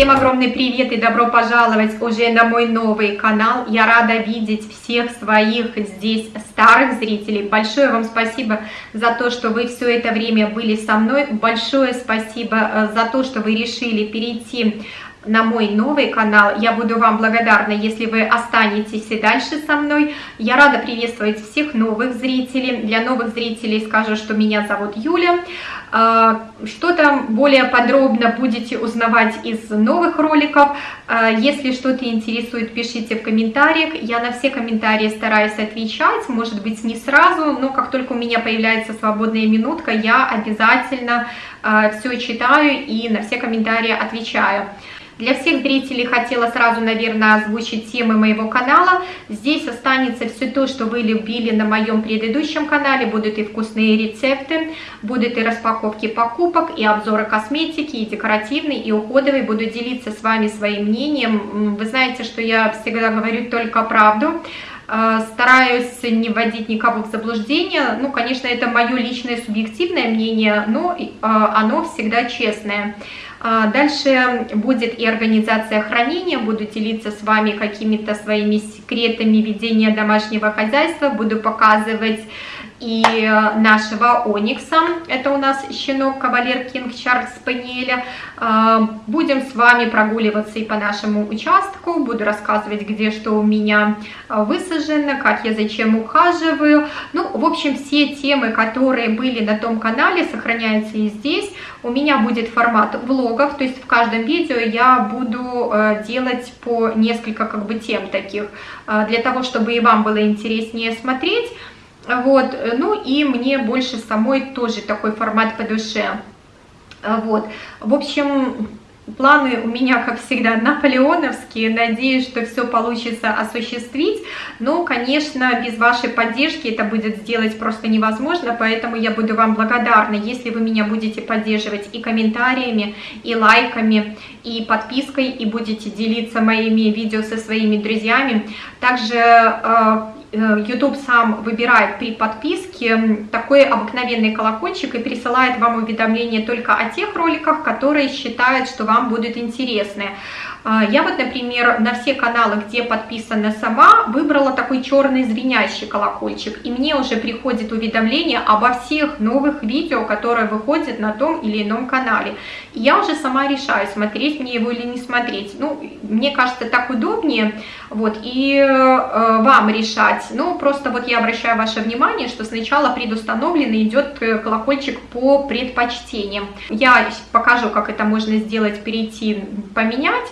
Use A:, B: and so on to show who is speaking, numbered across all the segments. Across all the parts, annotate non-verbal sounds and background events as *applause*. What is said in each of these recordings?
A: Всем огромный привет и добро пожаловать уже на мой новый канал. Я рада видеть всех своих здесь старых зрителей. Большое вам спасибо за то, что вы все это время были со мной. Большое спасибо э, за то, что вы решили перейти на мой новый канал. Я буду вам благодарна, если вы останетесь и дальше со мной. Я рада приветствовать всех новых зрителей. Для новых зрителей скажу, что меня зовут Юля. А, что-то более подробно будете узнавать из новых роликов. А, если что-то интересует, пишите в комментариях. Я на все комментарии стараюсь отвечать, может быть не сразу, но как только у меня появляется свободная минутка, я обязательно а, все читаю и на все комментарии отвечаю. Для всех зрителей хотела сразу, наверное, озвучить темы моего канала. Здесь останется все то, что вы любили на моем предыдущем канале. Будут и вкусные рецепты, будут и распаковки покупок, и обзоры косметики, и декоративный, и уходовый. Буду делиться с вами своим мнением. Вы знаете, что я всегда говорю только правду э, стараюсь не вводить никого в заблуждение. Ну, конечно, это мое личное субъективное мнение, но э, оно всегда честное. А, дальше будет и организация хранения, буду делиться с вами какими-то своими секретами ведения домашнего хозяйства, буду показывать и э, нашего Оникса, это у нас щенок кавалер Кинг Чарльз Спаниеля. А, будем с вами прогуливаться и по нашему участку, буду рассказывать, где что у меня а, высажено, как я зачем ухаживаю. Ну, в общем, все темы, которые были на том канале, сохраняются и здесь. У меня будет формат влогов, то есть в каждом видео я буду э, делать по несколько как бы тем таких, э, для того, чтобы и вам было интереснее смотреть. Вот, ну и мне больше самой тоже такой формат по душе. Вот, в общем, планы у меня, как всегда, наполеоновские. Надеюсь, что все получится осуществить. Но, конечно, без вашей поддержки это будет сделать просто невозможно. Поэтому я буду вам благодарна, если вы меня будете поддерживать и комментариями, и лайками, и подпиской, и будете делиться моими видео со своими друзьями. Также э, YouTube сам выбирает при подписке такой обыкновенный колокольчик и присылает вам уведомления только о тех роликах, которые считают, что вам будут интересны. А, я вот, например, на все каналы, где подписана сама, выбрала такой черный звенящий колокольчик, и мне уже приходит уведомление обо всех новых видео, которые выходят на том или ином канале. И я уже сама решаю, смотреть мне его или не смотреть. Ну, мне кажется, так удобнее, вот, и э, вам решать. Ну, просто вот я обращаю ваше внимание, что сначала предустановленно идет э, колокольчик по предпочтениям. Я покажу, как это можно сделать, перейти, поменять.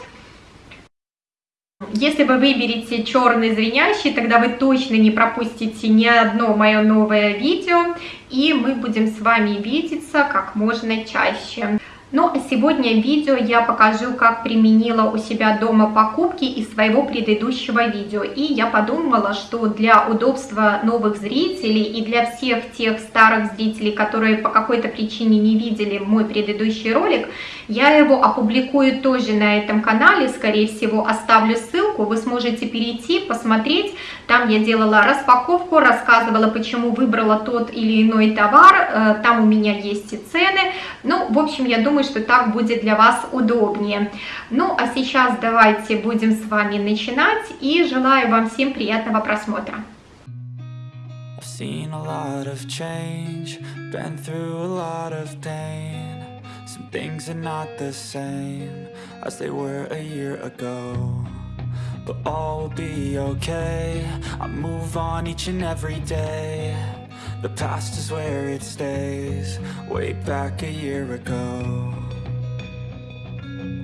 A: Если вы выберете черный звенящий, тогда вы точно не пропустите ни одно мое новое видео, и мы будем с вами видеться как можно чаще. Ну а сегодня видео я покажу, как применила у себя дома покупки из своего предыдущего видео. И я подумала, что для удобства новых зрителей и для всех тех старых зрителей, которые по какой-то причине не видели мой предыдущий ролик, я его опубликую тоже на этом канале, скорее всего оставлю ссылку, вы сможете перейти, посмотреть. Там я делала распаковку, рассказывала, почему выбрала тот или иной товар, э, там у меня есть и цены. Ну, в общем, я думаю, что так будет для вас удобнее. Ну, а сейчас давайте будем с вами начинать и желаю вам всем приятного просмотра. Some things are not the same as they were a year ago But all will be okay, I move on each and every day. The past is where it stays, way back a year ago.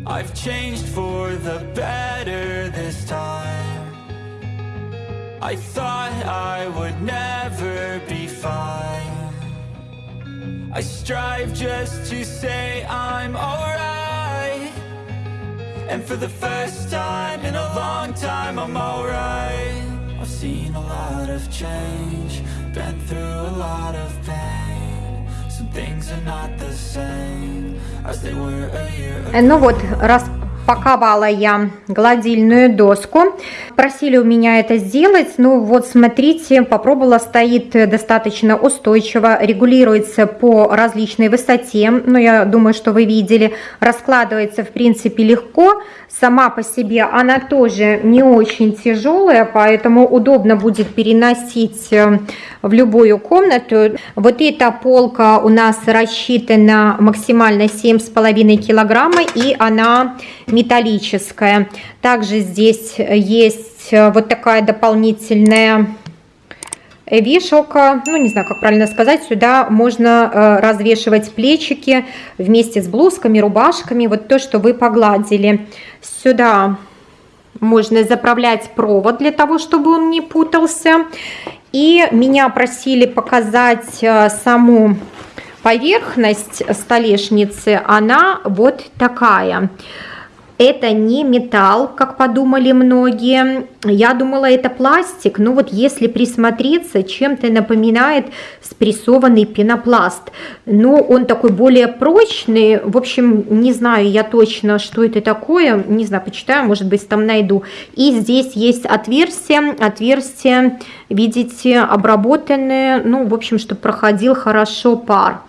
A: I've changed for the better this time. I thought I would never be fine. I strive just to say I'm alright And for the first time in a long time I'm alright I've seen a lot of change Been through a lot of pain Some things are not the same As they were a year ago Ну вот, раз Паковала я гладильную доску. Просили у меня это сделать. Ну вот смотрите, попробовала, стоит достаточно устойчиво, регулируется по различной высоте. Ну я думаю, что вы видели. Раскладывается в принципе легко. Сама по себе она тоже не очень тяжелая, поэтому удобно будет переносить э, в любую комнату. Вот эта полка у нас рассчитана максимально 7,5 килограмма и она металлическая. Также здесь есть э, вот такая дополнительная вешалка, ну не знаю, как правильно сказать, сюда можно э, развешивать плечики вместе с блузками, рубашками, вот то, что вы погладили. Сюда можно заправлять провод для того, чтобы он не путался. И меня просили показать э, саму поверхность столешницы, она вот такая. Это не металл, как подумали многие. Я думала, это пластик. Но вот если присмотреться, чем-то напоминает спрессованный пенопласт. Но он такой более прочный. В общем, не знаю я точно, что это такое. Не знаю, почитаю, может быть, там найду. И здесь есть отверстие. Отверстие, видите, обработанное. Ну, в общем, чтобы проходил хорошо пар.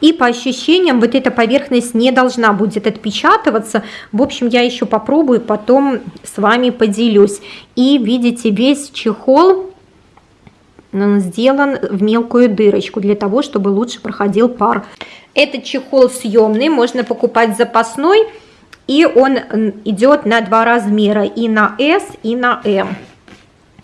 A: И по ощущениям вот эта поверхность не должна будет отпечатываться. В общем, я еще попробую, потом с вами поделюсь. И видите, весь чехол сделан в мелкую дырочку, для того, чтобы лучше проходил пар. Этот чехол съемный, можно покупать запасной, и он идет на два размера, и на S, и на M.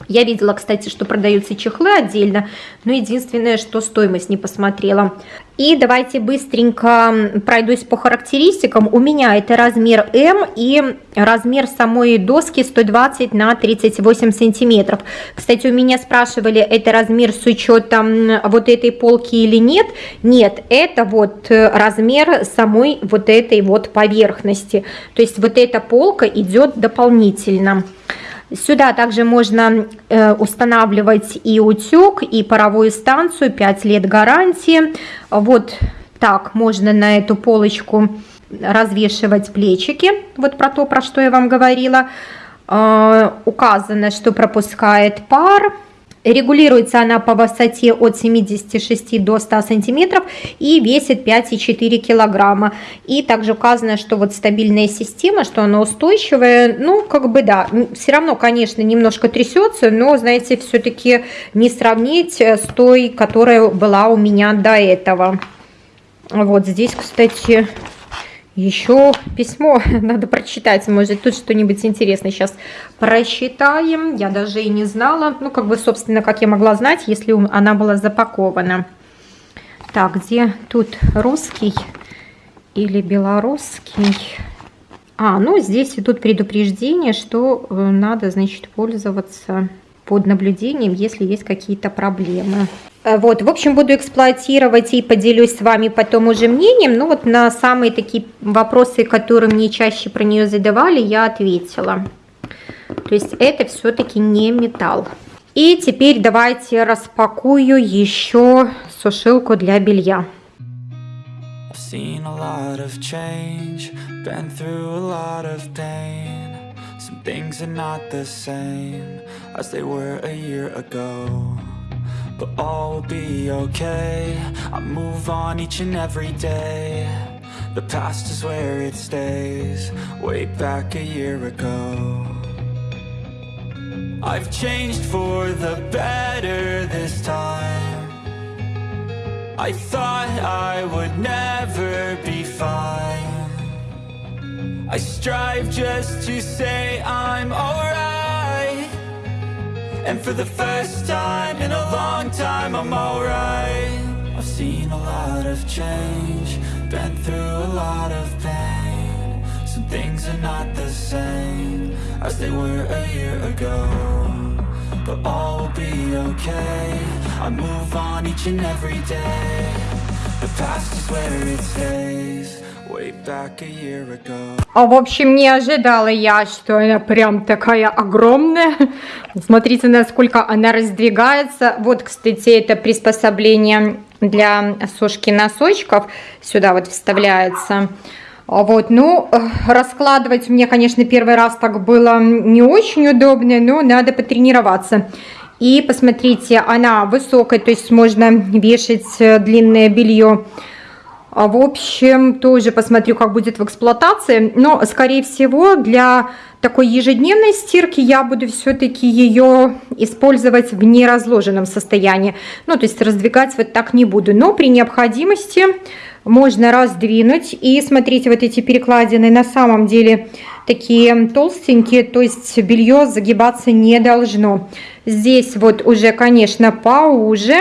A: Я видела, кстати, что продаются чехлы отдельно, но единственное, что стоимость не посмотрела. И давайте быстренько пройдусь по характеристикам. У меня это размер М и размер самой доски 120 на 38 сантиметров. Кстати, у меня спрашивали, это размер с учетом вот этой полки или нет. Нет, это вот размер самой вот этой вот поверхности. То есть вот эта полка идет дополнительно. Сюда также можно э, устанавливать и утюг, и паровую станцию, 5 лет гарантии. Вот так можно на эту полочку развешивать плечики, вот про то, про что я вам говорила. Э, указано, что пропускает пар, Регулируется она по высоте от 76 до 100 сантиметров и весит 5,4 килограмма. И также указано, что вот стабильная система, что она устойчивая. Ну, как бы да, все равно, конечно, немножко трясется, но, знаете, все-таки не сравнить с той, которая была у меня до этого. Вот здесь, кстати, еще письмо *laughs* надо прочитать, может тут что-нибудь интересное сейчас прочитаем. Я даже и не знала, ну как бы, собственно, как я могла знать, если она была запакована. Так, где тут русский или белорусский? А, ну здесь идут предупреждения, что э, надо, значит, пользоваться под наблюдением, если есть какие-то проблемы. Э, вот, в общем, буду эксплуатировать и поделюсь с вами потом уже мнением. Ну вот на самые такие вопросы, которые мне чаще про нее задавали, я ответила. То есть это все-таки не металл. И теперь давайте распакую еще сушилку для белья. Seen a lot of change, been through a lot of pain. Some things are not the same as they were a year ago. But all will be okay. I move on each and every day. The past is where it stays Way back a year ago. I've changed for the better this time. I thought I would never be fine I strive just to say I'm alright. And for the first time in a long time I'm alright. I've seen a lot of change Been through a lot of pain. Some things are not the same As they were a year ago But all will be okay. I move on each and every day А, в общем, не ожидала я, что она прям такая огромная. Смотрите, насколько она раздвигается. Вот, кстати, это приспособление для сушки носочков. Сюда вот вставляется. А вот, ну, раскладывать мне, конечно, первый раз так было не очень удобно, но надо потренироваться. И посмотрите, она высокая, то есть можно вешать э, длинное белье. А, в общем, тоже посмотрю, как будет в эксплуатации. Но, скорее всего, для такой ежедневной стирки я буду все-таки ее использовать в неразложенном состоянии. Ну, то есть раздвигать вот так не буду. Но при необходимости можно раздвинуть. И смотрите, вот эти перекладины на самом деле такие толстенькие, то есть белье загибаться не должно. Здесь вот уже, конечно, поуже.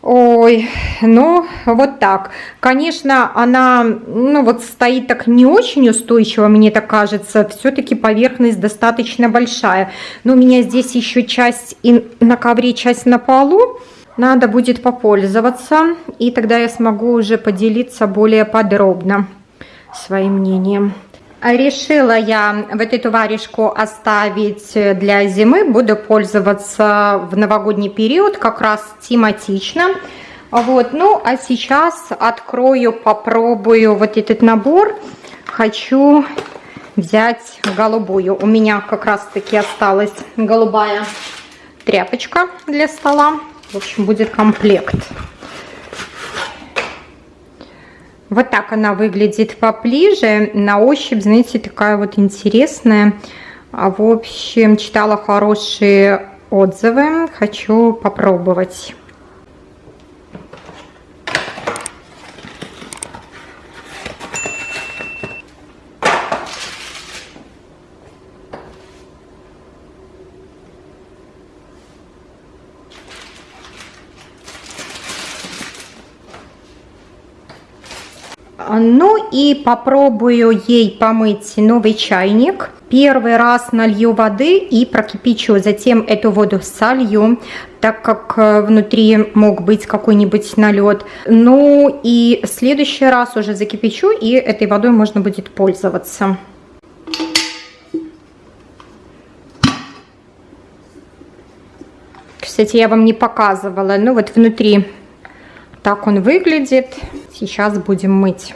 A: Ой, ну вот так. Конечно, она, ну вот стоит так не очень устойчиво, мне так кажется. Все-таки поверхность достаточно большая. Но у меня здесь еще часть и на ковре, часть на полу. Надо будет попользоваться, и тогда я смогу уже поделиться более подробно своим мнением. Решила я вот эту варежку оставить для зимы. Буду пользоваться в новогодний период, как раз тематично. Вот, ну а сейчас открою, попробую вот этот набор. Хочу взять голубую. У меня как раз таки осталась голубая тряпочка для стола. В общем, будет комплект. Вот так она выглядит поближе. На ощупь, знаете, такая вот интересная. А, в общем, читала хорошие отзывы. Хочу попробовать. Ну и попробую ей помыть новый чайник. Первый раз налью воды и прокипячу, затем эту воду солью, так как э, внутри мог быть какой-нибудь налет. Ну и в следующий раз уже закипячу и этой водой можно будет пользоваться. Кстати, я вам не показывала, ну вот внутри так он выглядит. Сейчас будем мыть.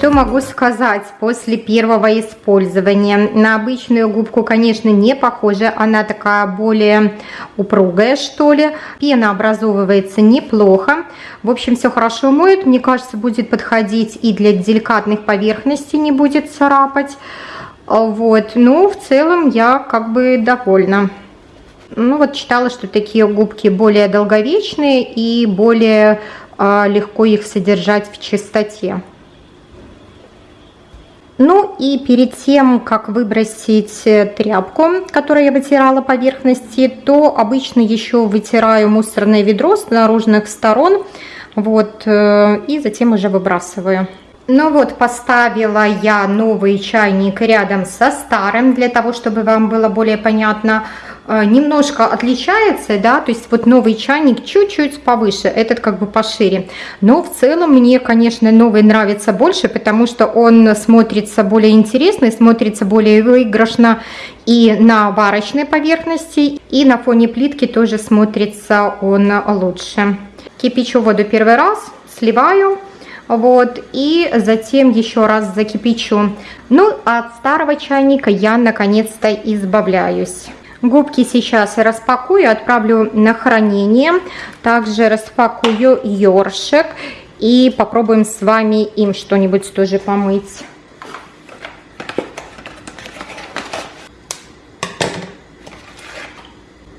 A: Что могу сказать после первого использования? На обычную губку, конечно, не похожа. Она такая более упругая, что ли. Пена образовывается неплохо. В общем, все хорошо моет. Мне кажется, будет подходить и для деликатных поверхностей, не будет царапать. Вот. Ну, в целом я как бы довольна. Ну, вот читала, что такие губки более долговечные и более э, легко их содержать в чистоте. Ну и перед тем, как выбросить э, тряпку, которой я вытирала поверхности, то обычно еще вытираю мусорное ведро с наружных сторон, вот, э, и затем уже выбрасываю. Ну вот, поставила я новый чайник рядом со старым, для того, чтобы вам было более понятно, Э, немножко отличается, да, то есть вот новый чайник чуть-чуть повыше, этот как бы пошире. Но в целом мне, конечно, новый нравится больше, потому что он смотрится более интересно, смотрится более выигрышно и на варочной поверхности, и на фоне плитки тоже смотрится он лучше. Кипячу воду первый раз, сливаю, вот, и затем еще раз закипячу. Ну, от старого чайника я наконец-то избавляюсь. Губки сейчас распакую, отправлю на хранение. Также распакую ёршик. И попробуем с вами им что-нибудь тоже помыть.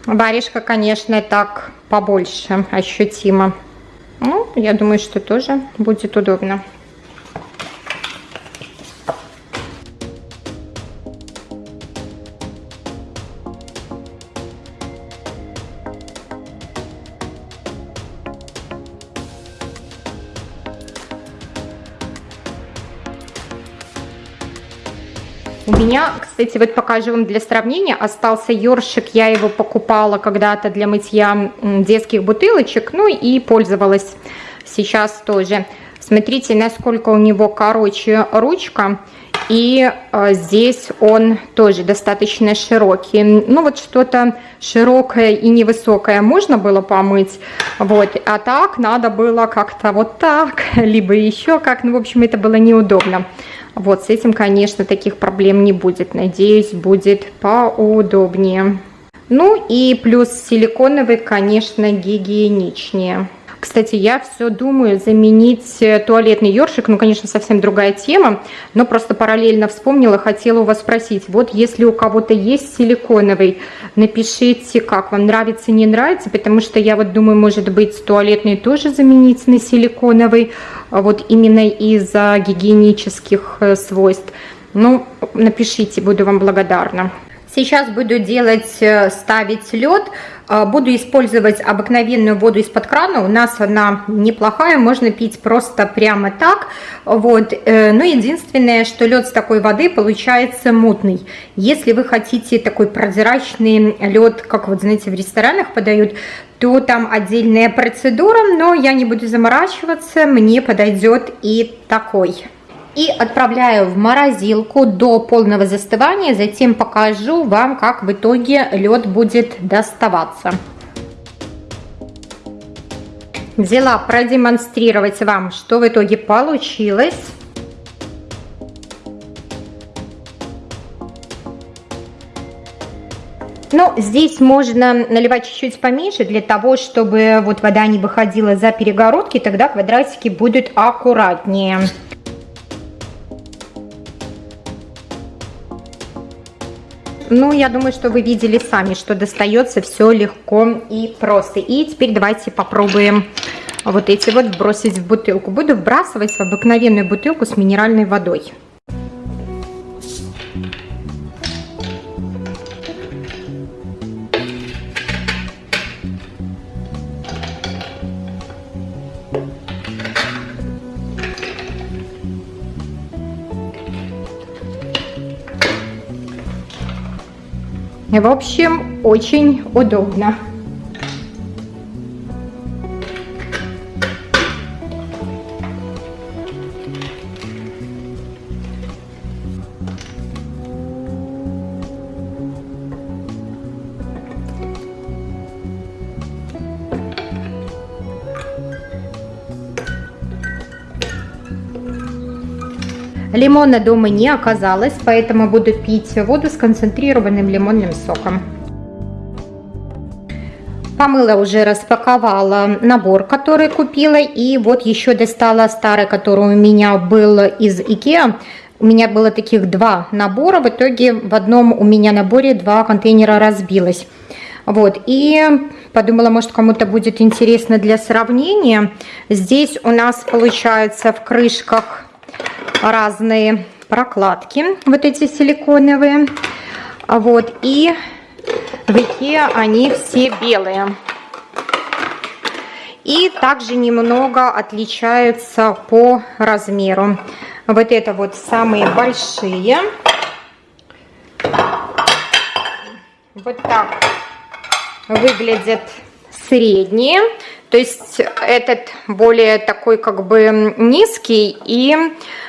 A: Варежка, конечно, так побольше, ощутимо. Ну, я думаю, что тоже будет удобно. У меня, кстати, вот покажу вам для сравнения, остался ёршик, я его покупала когда-то для мытья детских бутылочек, ну и пользовалась сейчас тоже. Смотрите, насколько у него короче ручка, и э, здесь он тоже достаточно широкий. Ну вот что-то широкое и невысокое можно было помыть, вот, а так надо было как-то вот так, *laughs* либо еще как, ну в общем это было неудобно. Вот, с этим, конечно, таких проблем не будет. Надеюсь, будет поудобнее. Ну и плюс силиконовый, конечно, гигиеничнее. Кстати, я все думаю заменить э, туалетный ёршик, ну, конечно, совсем другая тема, но просто параллельно вспомнила, хотела у вас спросить, вот если у кого-то есть силиконовый, напишите, как вам нравится, не нравится, потому что я вот думаю, может быть, туалетный тоже заменить на силиконовый, а вот именно из-за гигиенических э, свойств. Ну, напишите, буду вам благодарна. Сейчас буду делать, э, ставить лед. А, буду использовать обыкновенную воду из-под крана. У нас она неплохая, можно пить просто прямо так. Вот. Э, но единственное, что лед с такой воды получается мутный. Если вы хотите такой прозрачный лед, как вот, знаете, в ресторанах подают, то там отдельная процедура, но я не буду заморачиваться, мне подойдет и такой и отправляю в морозилку до полного застывания. Затем покажу вам, как в итоге лед будет доставаться. Взяла продемонстрировать вам, что в итоге получилось. Ну, здесь можно наливать чуть-чуть поменьше, для того, чтобы вот вода не выходила за перегородки, тогда квадратики будут аккуратнее. Ну, я думаю, что вы видели сами, что достается все легко и просто. И теперь давайте попробуем вот эти вот бросить в бутылку. Буду вбрасывать в обыкновенную бутылку с минеральной водой. В общем, очень удобно. Лимона дома не оказалось, поэтому буду пить воду с концентрированным лимонным соком. Помыла уже, распаковала набор, который купила. И вот еще достала старый, который у меня был из Икеа. У меня было таких два набора. В итоге в одном у меня наборе два контейнера разбилось. Вот, и подумала, может, кому-то будет интересно для сравнения. Здесь у нас получается в крышках разные прокладки, вот эти силиконовые. Вот, и в Икеа они все белые. И также немного отличаются по размеру. Вот это вот самые большие. Вот так выглядят средние. То есть этот более такой как бы низкий и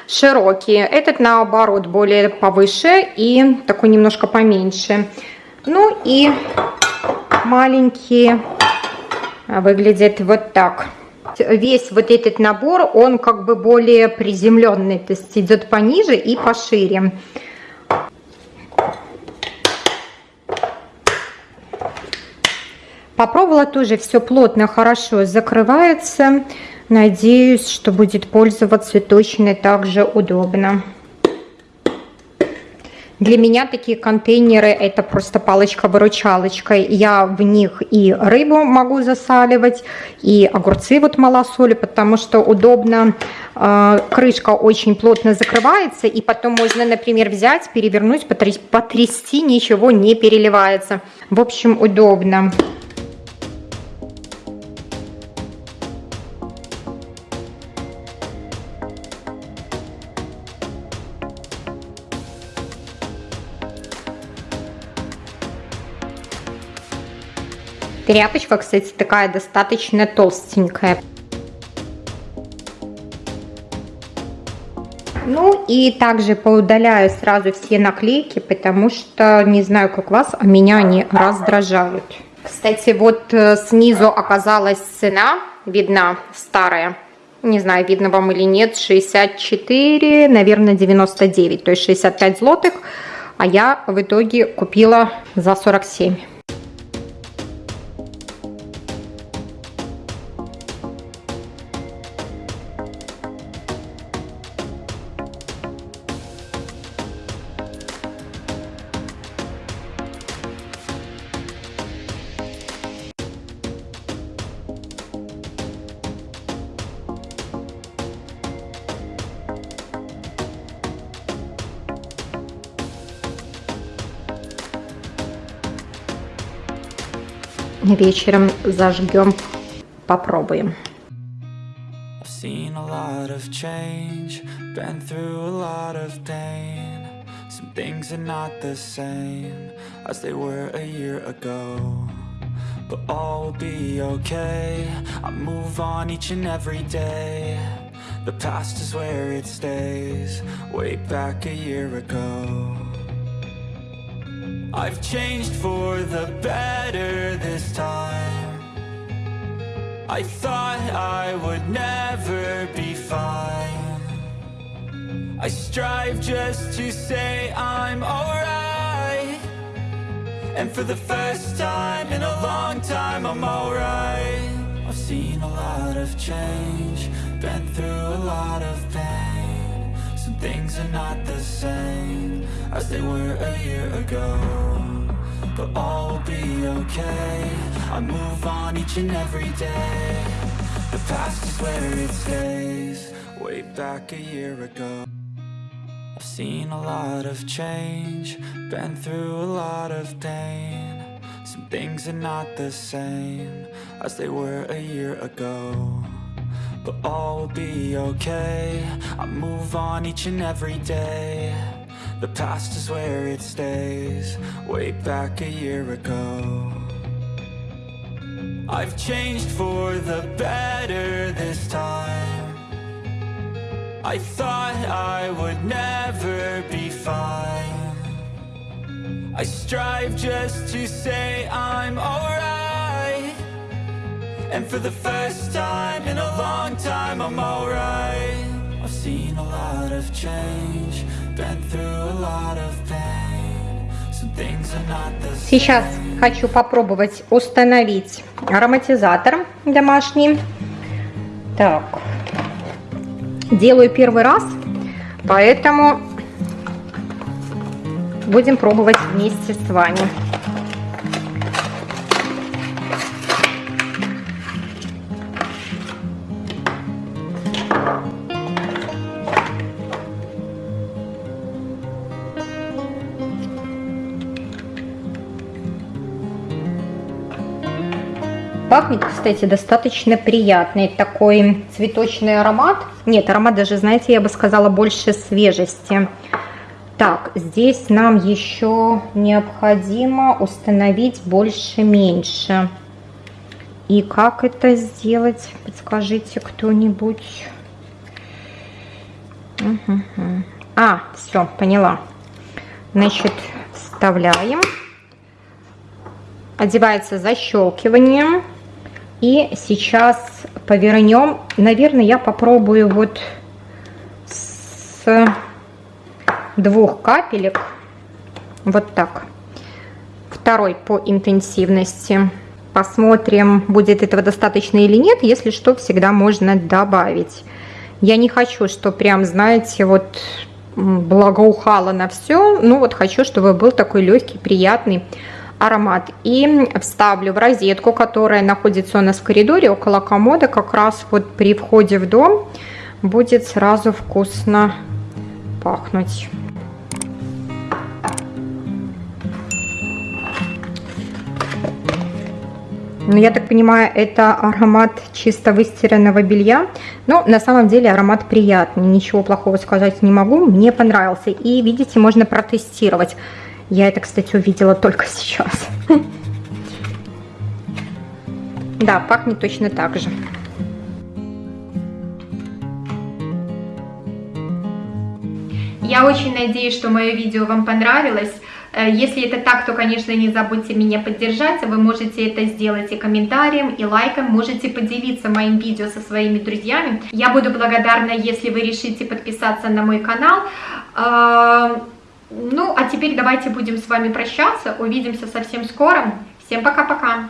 A: широкий. Этот наоборот более повыше и такой немножко поменьше. Ну и маленькие выглядят вот так. Весь вот этот набор, он как бы более приземленный, то есть идет пониже и пошире. Попробовала тоже, все плотно, хорошо закрывается. Надеюсь, что будет пользоваться точно так же удобно. Для меня такие контейнеры это просто палочка-выручалочка. Я в них и рыбу могу засаливать, и огурцы вот малосоли, потому что удобно. Э, крышка очень плотно закрывается, и потом можно, например, взять, перевернуть, потрясти, ничего не переливается. В общем, удобно. Тряпочка, кстати, такая достаточно толстенькая. Ну и также поудаляю сразу все наклейки, потому что, не знаю как вас, а меня они раздражают. Кстати, вот э, снизу оказалась цена, видна старая. Не знаю, видно вам или нет, 64, наверное, 99, то есть 65 злотых. А я в итоге купила за 47. Вечером зажгем, попробуем. Seen a lot of change, been through a lot of pain Some things are not the same as they were a year ago But all will be okay, I move on each and every day The past is where it stays, way back a year ago I've changed for the better this time. I thought I would never be fine. I strive just to say I'm alright. And for the first time in a long time I'm alright. I've seen a lot of change Been through a lot of pain things are not the same as they were a year ago But all will be okay. I move on each and every day. The past is where it stays Way back a year ago. I've seen a lot of change Been through a lot of pain. Some things are not the same As they were a year ago but all will be okay. I move on each and every day. The past is where it stays. Way back a year ago. I've changed for the better this time. I thought I would never be fine. I strive just to say I'm alright And for the first time in a long time I'm alright I've seen a lot of change Сейчас хочу попробовать установить ароматизатор домашний. Так, делаю первый раз, поэтому будем пробовать вместе с вами. Пахнет, кстати, достаточно приятный такой цветочный аромат. Нет, аромат даже, знаете, я бы сказала, больше свежести. Так, здесь нам еще необходимо установить больше-меньше. И как это сделать? Подскажите кто-нибудь. А, все, поняла. Значит, вставляем. Одевается защелкиванием. И сейчас повернем. Наверное, я попробую вот с двух капелек. Вот так. Второй по интенсивности. Посмотрим, будет этого достаточно или нет. Если что, всегда можно добавить. Я не хочу, что прям, знаете, вот благоухало на все. Ну вот хочу, чтобы был такой легкий, приятный аромат. И вставлю в розетку, которая находится у нас в коридоре около комода, как раз вот при входе в дом будет сразу вкусно пахнуть. Ну, я так понимаю, это аромат чисто выстиранного белья. Но на самом деле аромат приятный, ничего плохого сказать не могу. Мне понравился. И видите, можно протестировать. Я это, кстати, увидела только сейчас. Да, пахнет точно так же. Я очень надеюсь, что мое видео вам понравилось. Э, если это так, то, конечно, не забудьте меня поддержать. Вы можете это сделать и комментарием, и лайком. Можете поделиться моим видео со своими друзьями. Я буду благодарна, если вы решите подписаться на мой канал. Ну, а теперь давайте будем с вами прощаться. Увидимся совсем скоро. Всем пока-пока.